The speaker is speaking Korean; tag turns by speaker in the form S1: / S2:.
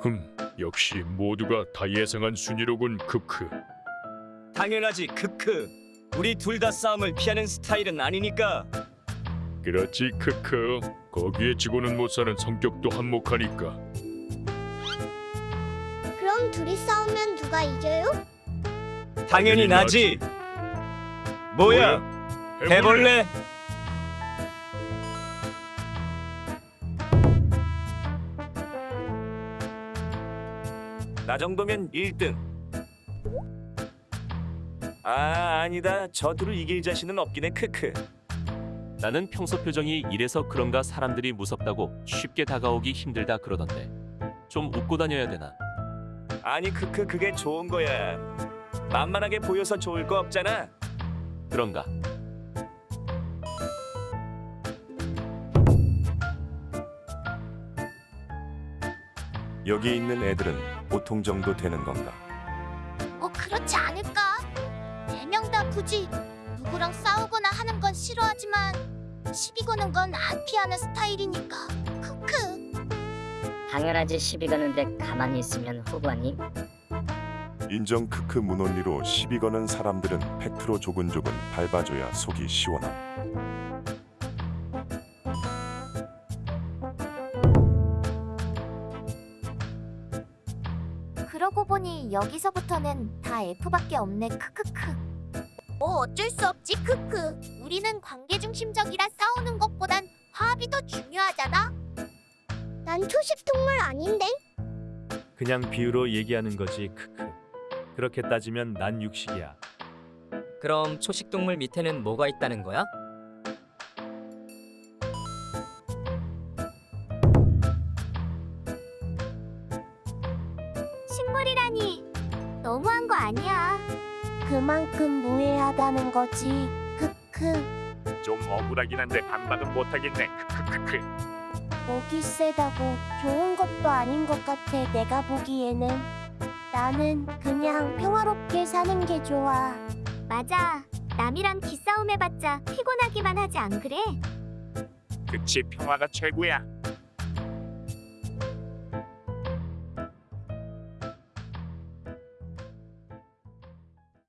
S1: 흠, 역시 모두가 다 예상한 순위로군 크크.
S2: 당연하지 크크. 우리 둘 다 싸움을 피하는 스타일은 아니니까.
S1: 그렇지 크크. 거기에 지고는 못 사는 성격도 한몫하니까.
S3: 그럼 둘이 싸우면 누가 이겨요?
S2: 당연히 나지. 뭐야? 해볼래? 나 정도면 1등. 아 아니다. 저 둘을 이길 자신은 없긴 해. 크크.
S4: 나는 평소 표정이 이래서 그런가 사람들이 무섭다고 쉽게 다가오기 힘들다 그러던데 좀 웃고 다녀야 되나
S2: 아니 크크 그게 좋은 거야. 만만하게 보여서 좋을 거 없잖아.
S4: 그런가
S5: 여기 있는 애들은 보통 정도 되는 건가?
S3: 어 그렇지 않을까? 네 명 다 굳이 누구랑 싸우거나 하는 건 싫어하지만 시비 거는 건 안 피하는 스타일이니까 크크
S6: 당연하지 시비 거는데 가만히 있으면 후보님
S5: 인정 크크 문원리로 시비 거는 사람들은 팩트로 조근조근 밟아줘야 속이 시원함.
S3: 그러고 보니 여기서부터는 다 F밖에 없네 크크크 뭐 어쩔 수 없지 크크 우리는 관계 중심적이라 싸우는 것보단 화합이 더 중요하잖아 난 초식 동물 아닌데
S7: 그냥 비유로 얘기하는 거지 크크. 그렇게 따지면 난 육식이야.
S8: 그럼 초식동물 밑에는 뭐가 있다는 거야?
S3: 식물이라니 너무한 거 아니야 그만큼 무해하다는 거지 크크
S1: 좀 억울하긴 한데 반박은 못하겠네. 크크크크.
S3: 목이 세다고 좋은 것도 아닌 것 같아 내가 보기에는 나는 그냥 평화롭게 사는 게 좋아 맞아 남이랑 기싸움 해봤자 피곤하기만 하지 안 그래?
S1: 그치 평화가 최고야.